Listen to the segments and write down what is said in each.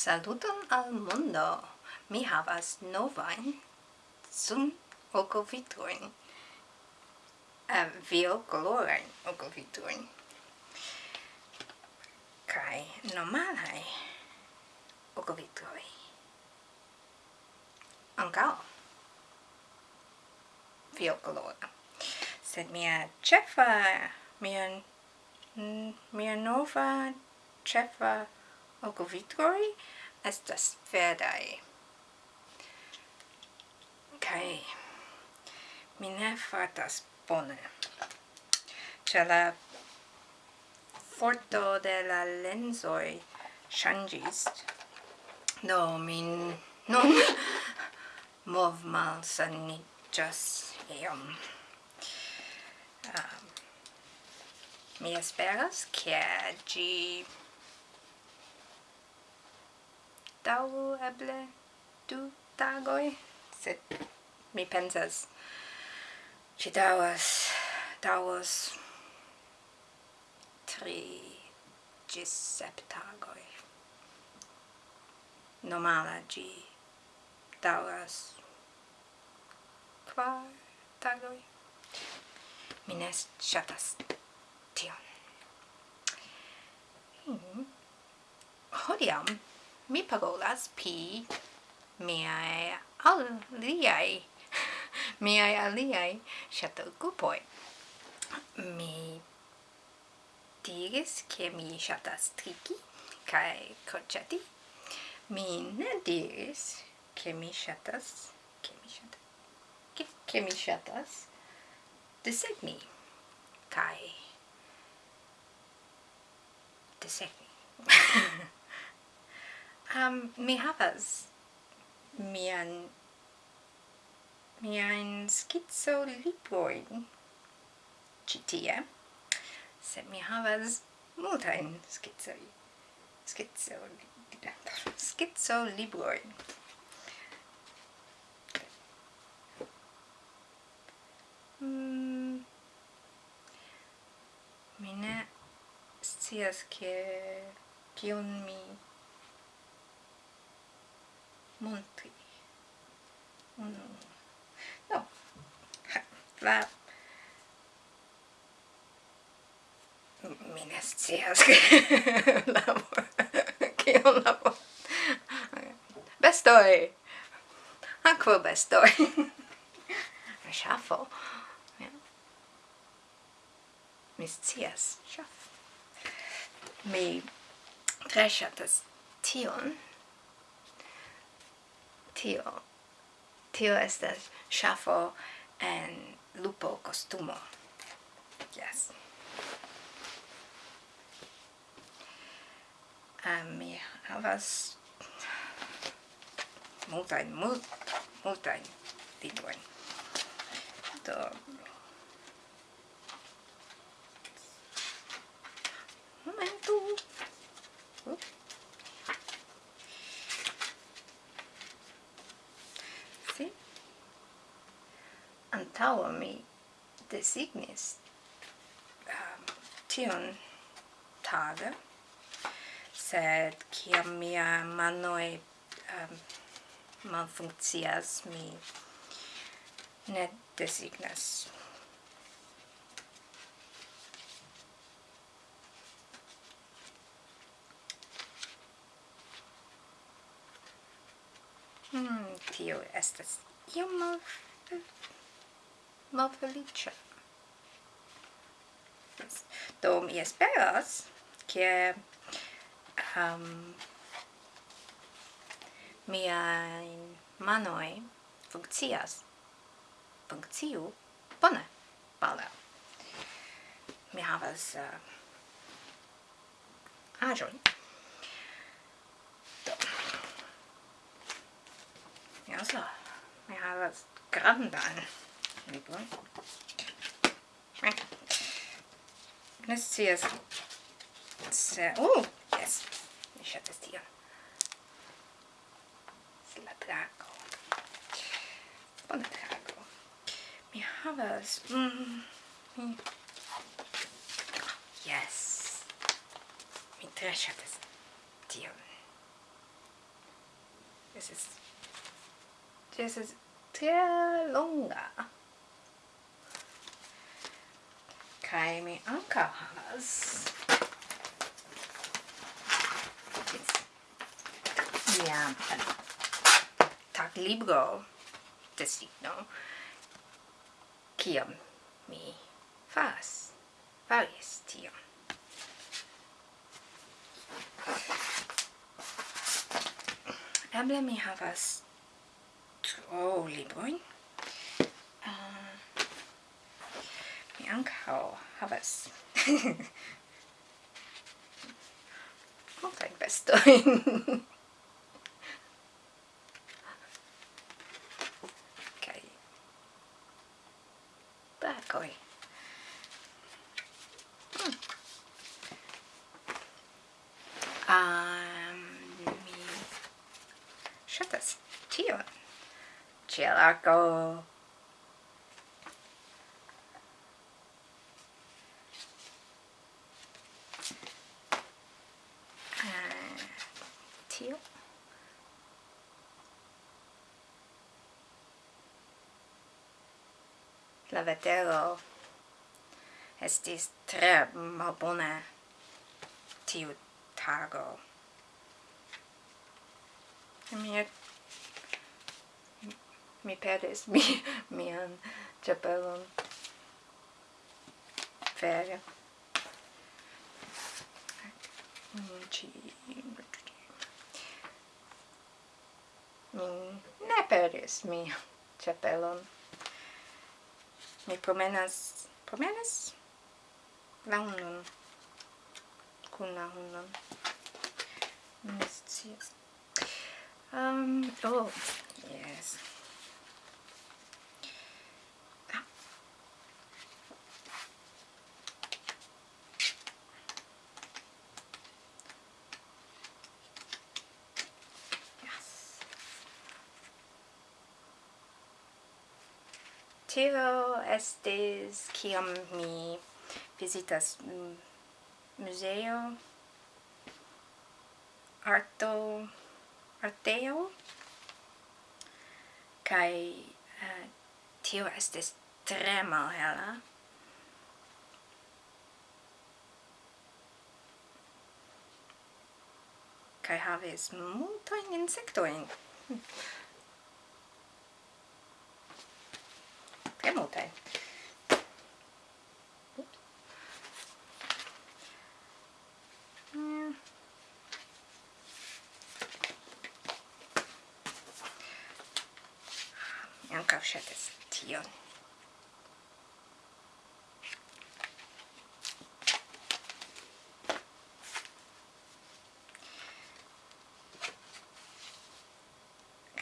Saluton al mondo! Mi havas novain sun okovitruin. Uh, vio colorain oculviturin, Kai normalai oculvituri. Ancao viocolora. Sed mia cefa, mia, mia nova cefa ogovitroj estas verdaj. Kaj mi ne fartas bone. Ĉe la forto de la lensoj ŝanĝis, do min nun mov malsaniĝas iom. Um, mi esperas, ke ĝi daŭru eble du tagoj, sed mi pensas ĝi daŭras daŭros tri ĝis sep tagoj. Normala ĝi daŭras kvar tagoj. Mi ne ŝatas tion. Hmm. Hodiaŭ mi parolas pi miai aliai miai aliai shato cupoi mi diris che mi shatas triki kai crociati mi ne diris che mi shatas che mi shatas che, che mi shatas desegni kai desegni. um, mi havas mian mian schizo lipoin citie se mi havas multain skizzo schizo schizo libroin mm. mi ne scias che kiun mi montri uno. No. Va. Mi ne scias che labor che un labor bestoi. Aquo bestoi? Ŝafo mi scias. Ŝafo mi tre ŝatas tion tio. Tio estas ŝafo en lupo kostumo. Yes. Um, mi havas multajn mult, multajn librojn do momento antaŭe mi designis um, tion tage, sed kiam mia manoj um, malfunkcias, mi ne designas. Hmm, tio estas iom mal malfelice. Do mi esperas che um, miai manoi funkcias funkciu bone bale. Mi havas uh, aĵon. Do. Ja, so. Mi havas grandan eble. Eh. Ne scias. Se... Uh, yes. Mi ŝatas tion. Se la trago. Bona trago. Mi havas... Mm, mi... Yes. Mi tre ŝatas tion. This is... This is tre longa. kai mi anka has mia tag libro destigno kiam mi fas faris tio Eble mi havas tro libroin ankaŭ havas multajn vestojn. Kaj bakoj. Hmm. Um, mi ŝatas tion. Ĉielarko. la vetero estis tre malbone tiu tago. Mi mi perdis mi, mian ĉapelon vere. Mi ne perdis mi ĉapelon mi promenas promenas? La hundon kun la hundon ne scias. Um, oh yes. tio estis kiam mi visitas museo mm, arto arteo. Kai uh, eh, tio estis tre malhela. Kai havis multajn insektojn. ŝatas tion.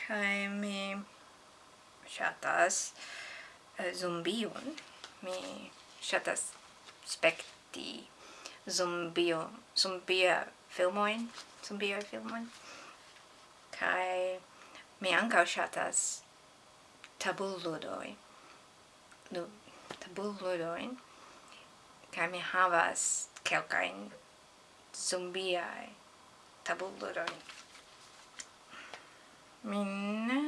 Kaj mi ŝatas eh, zombion. Mi shatas spekti zombio, zombia filmoin, zombia filmoin. kai mi ankaŭ shatas tabuludoi nu tabuludoi kai mi havas kelkajn zumbiai tabuludoi Mi ne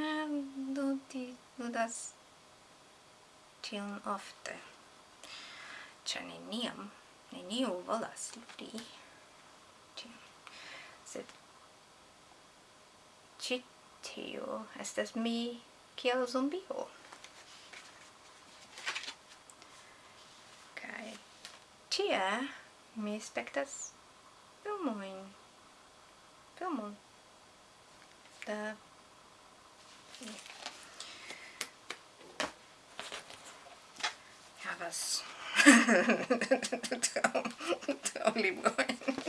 ludi, ludas tion ofte, ĉar neniam, neniu volas ludi sed ĉi tio estas mi kiel zombio. Kaj tie mi spektas filmojn. Filmon. Da... Havas... Traumlibrojn.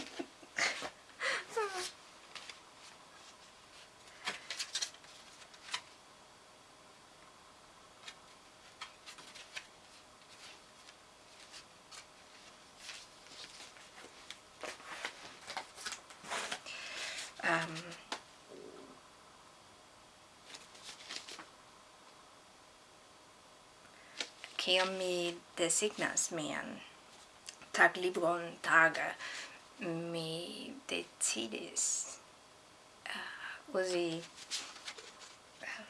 kiam mi designas mian taglibron taga, mi decidis uh, usi uh,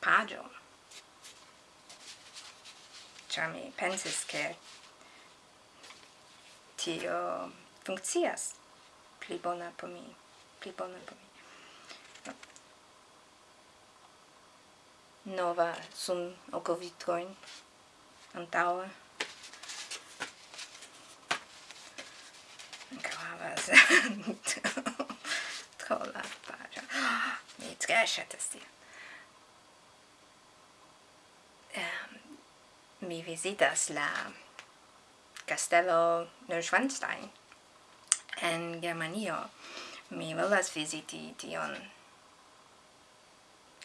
pagion. Mi pensis, che tio funkcias pli bona po mi, pli bona po mi nova sun ocovitroin Bitcoin ancora havas tro la paĝo. Mi tre ŝatas tion. Mi vizitas la Castello Neuschwanstein en Germanio. Mi volas viziti tion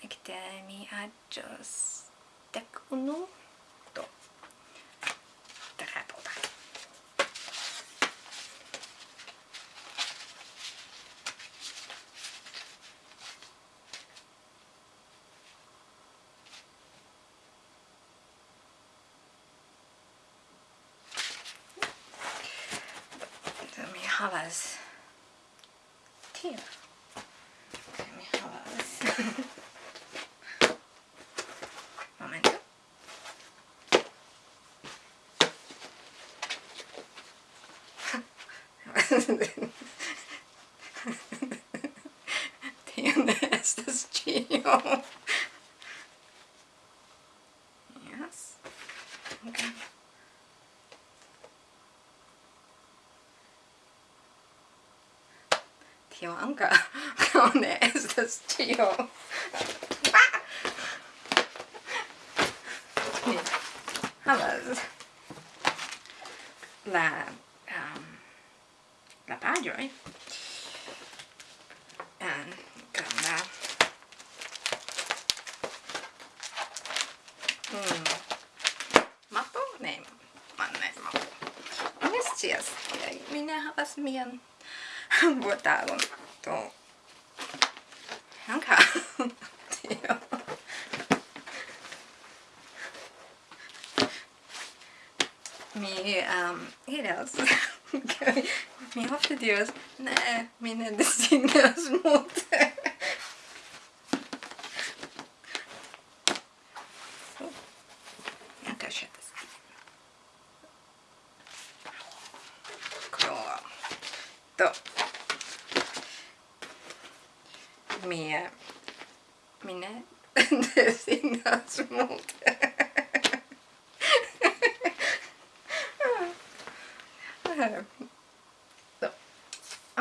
Ekde mi aĝos dek unu do tre bona Mi havas tio Mi havas Damn, this is Gio. Yes. Okay. Tio anka kaune estas Gio. Havas la la pagioi. And come back mm. mappo? ne, ma ne mappo mi scias mi ne havas mian vortaron do. Anca tio. Mi um, iras. Mir hoffte Dios. Nej, mina designas motor. Jag kan köra Då.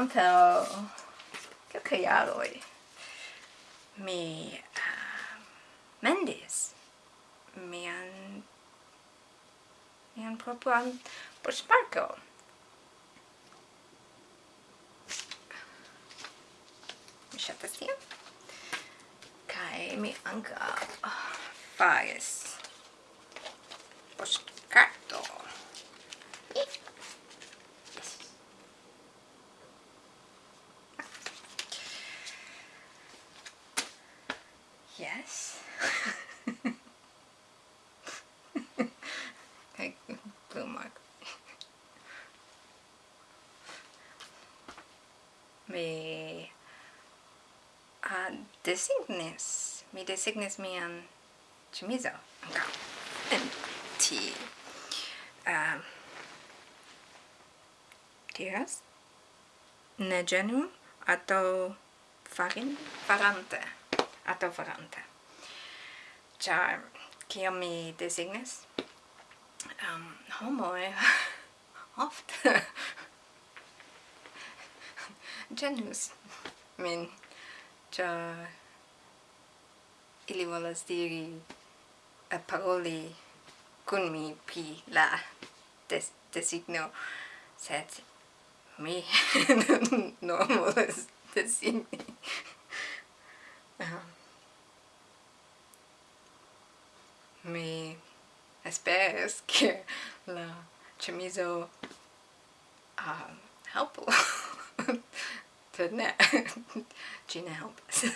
antaŭ kelkaj jaroj mi uh, mendis mian mian propran buŝparkon. Mi ŝatas tion. Kaj mi ankaŭ oh, faris buŝparkon mi uh, designis mi designis mian chemizo ankaŭ en ti. Um, diras ne genu ato farin farante ato farante ĉar kiam mi designis? Um, homoj eh, ofte ĝenus min. Ĉar ili volas diri paroli kun mi pri la des designo sed mi no volas designi. Um, mi esperas che la chemizo um, helpu. sed ne, ĝi ne helpas.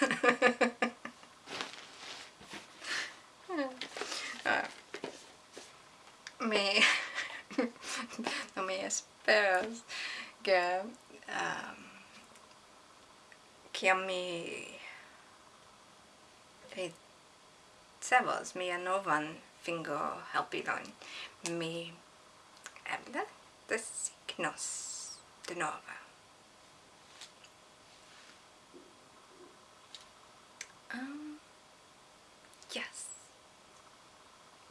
Ah. mi, no mi esperas ke um, kiam mi ricevos mia novan fingo helpilon, mi eble designos de nova. Um, yes.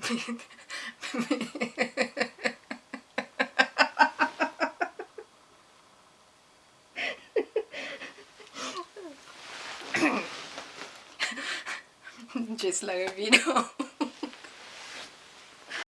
Just like a video.